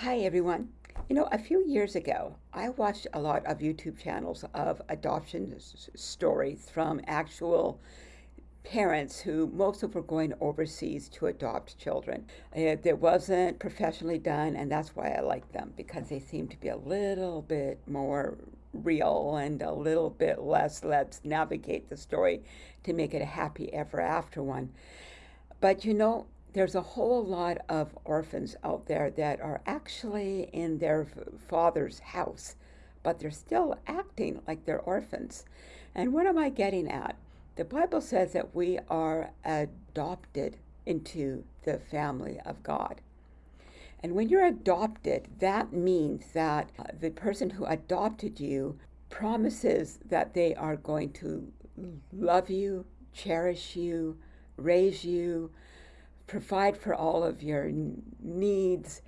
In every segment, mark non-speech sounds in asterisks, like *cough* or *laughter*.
Hi, everyone. You know, a few years ago, I watched a lot of YouTube channels of adoption s- stories from actual parents who most of were going overseas to adopt children. It, it wasn't professionally done, and that's why I like them because they seem to be a little bit more real and a little bit less let's navigate the story to make it a happy ever after one. But you know, there's a whole lot of orphans out there that are actually in their father's house, but they're still acting like they're orphans. And what am I getting at? The Bible says that we are adopted into the family of God. And when you're adopted, that means that uh, the person who adopted you promises that they are going to love you, cherish you, raise you, provide for all of your needs,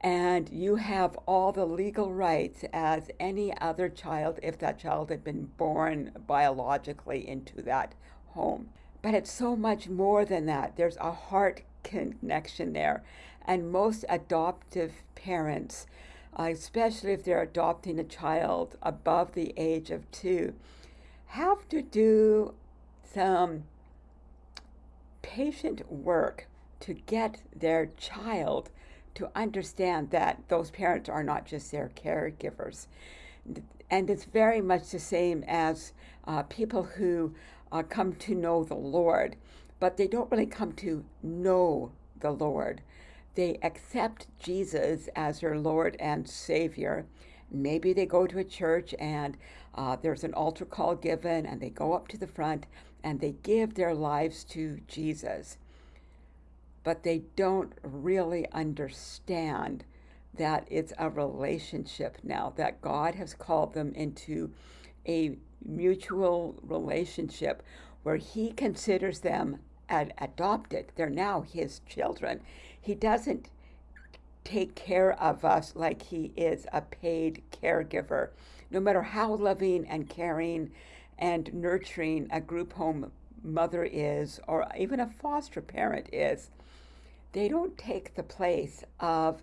and you have all the legal rights as any other child if that child had been born biologically into that home. But it's so much more than that. There's a heart connection there. And most adoptive parents, uh, especially if they're adopting a child above the age of two, have to do some patient work to get their child to understand that those parents are not just their caregivers. And it's very much the same as uh, people who uh, come to know the Lord, but they don't really come to know the Lord. They accept Jesus as their Lord and Savior. Maybe they go to a church and uh, there's an altar call given, and they go up to the front and they give their lives to Jesus but they don't really understand that it's a relationship now, that God has called them into a mutual relationship where He considers them ad- adopted. They're now His children. He doesn't take care of us like He is a paid caregiver. No matter how loving and caring and nurturing a group home mother is, or even a foster parent is, they don't take the place of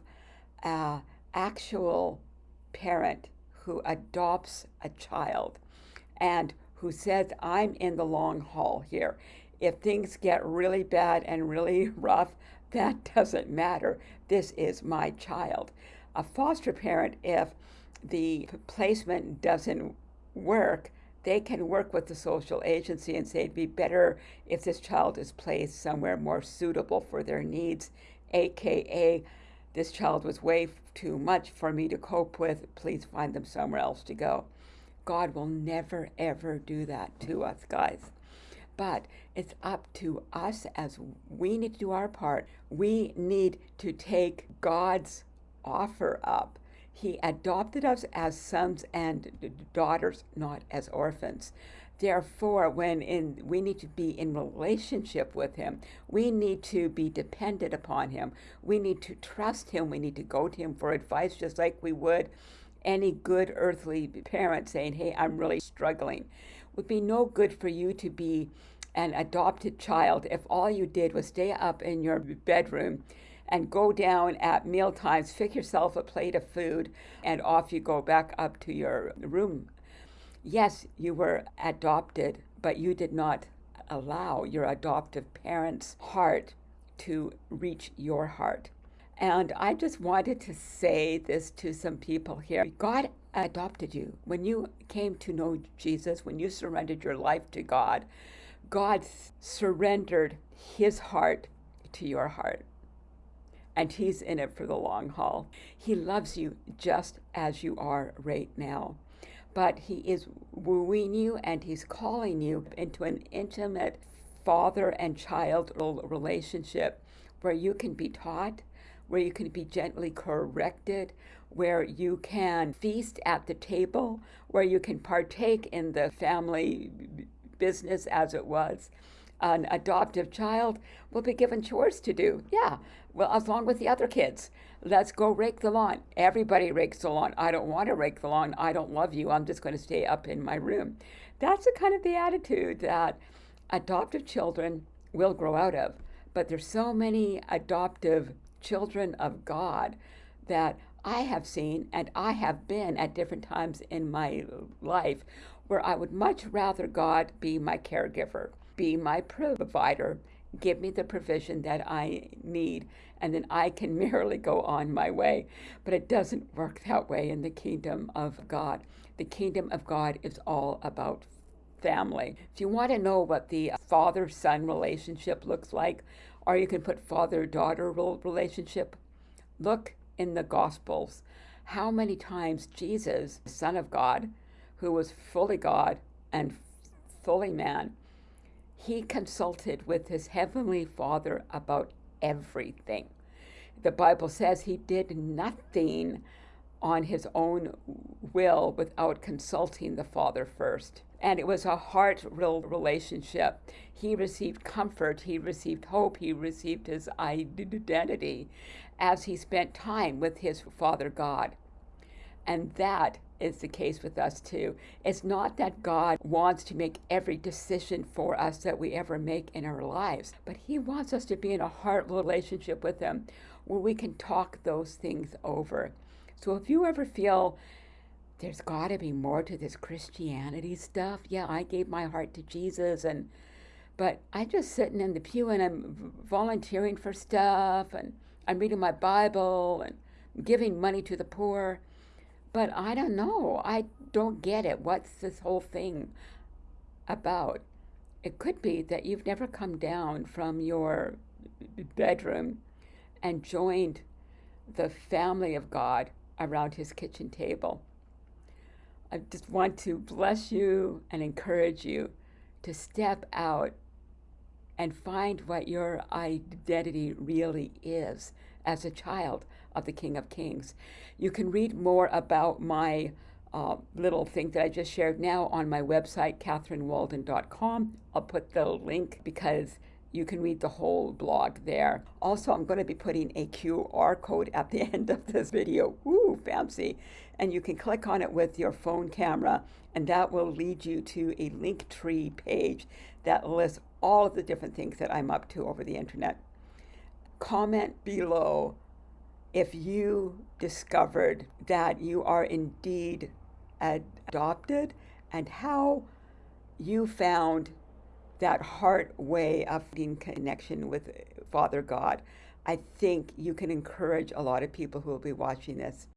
an actual parent who adopts a child and who says, I'm in the long haul here. If things get really bad and really *laughs* rough, that doesn't matter. This is my child. A foster parent, if the placement doesn't work, they can work with the social agency and say it'd be better if this child is placed somewhere more suitable for their needs, aka this child was way too much for me to cope with. Please find them somewhere else to go. God will never, ever do that to us, guys. But it's up to us as we need to do our part. We need to take God's offer up he adopted us as sons and daughters, not as orphans. Therefore, when in, we need to be in relationship with Him, we need to be dependent upon Him. We need to trust Him. We need to go to Him for advice, just like we would any good earthly parent saying, Hey, I'm really struggling. It would be no good for you to be an adopted child if all you did was stay up in your bedroom and go down at meal times, pick yourself a plate of food, and off you go back up to your room. Yes, you were adopted, but you did not allow your adoptive parents' heart to reach your heart. And I just wanted to say this to some people here. God adopted you. When you came to know Jesus, when you surrendered your life to God, God surrendered his heart to your heart and He's in it for the long haul. He loves you just as you are right now. But He is wooing you and He's calling you into an intimate father and child relationship where you can be taught, where you can be gently corrected, where you can feast at the table, where you can partake in the family business as it was an adoptive child will be given chores to do. Yeah, well, along with the other kids. Let's go rake the lawn. Everybody rakes the lawn. I don't want to rake the lawn. I don't love you. I'm just going to stay up in my room. That's the kind of the attitude that adoptive children will grow out of. But there's so many adoptive children of God that I have seen and I have been at different times in my life where I would much rather God be my caregiver, be my provider, give me the provision that I need, and then I can *laughs* merely go on my way. But it doesn't work that way in the kingdom of God. The kingdom of God is all about family. If you want to know what the uh, father son relationship looks like, or you can put father daughter relationship, look in the Gospels how many times Jesus, Son of God, who was fully God and fully man, he consulted with his heavenly Father about everything. The Bible says he did nothing on his own will without consulting the Father first. And it was a heart real relationship. He received comfort, he received hope, he received his identity as he spent time with his Father God. And that is the case with us too. It's not that God wants to make every decision for us that we ever make in our lives, but He wants us to be in a heart relationship with Him where we can talk those things over. So if you ever feel there's got to be more to this Christianity stuff, yeah, I gave my heart to Jesus and but I'm just sitting in the pew and I'm volunteering for stuff and I'm reading my Bible and giving money to the poor but I don't know. I don't get it. What's this whole thing about? It could be that you've never come down from your bedroom and joined the family of God around his kitchen table. I just want to bless you and encourage you to step out and find what your identity really is as a child of the King of Kings. You can read more about my uh, little thing that I just shared now on my website, catherinewalden.com. I'll put the link because you can read the whole blog there. Also, I'm going to be putting a QR code at the *laughs* end of this video. Woo, fancy. And you can click on it with your phone camera, and that will lead you to a Linktree page that lists all of the different things that I'm up to over the internet. Comment below if you discovered that you are indeed adopted and how you found that heart way of being connection with Father God. I think you can encourage a lot of people who will be watching this.